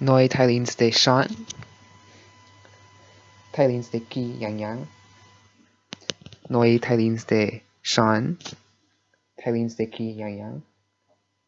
Noi Thailand's de Shan. Thailand's de Ki Yang Yang Noi Thailand's de Shan. Thailand's de Ki Yang Yang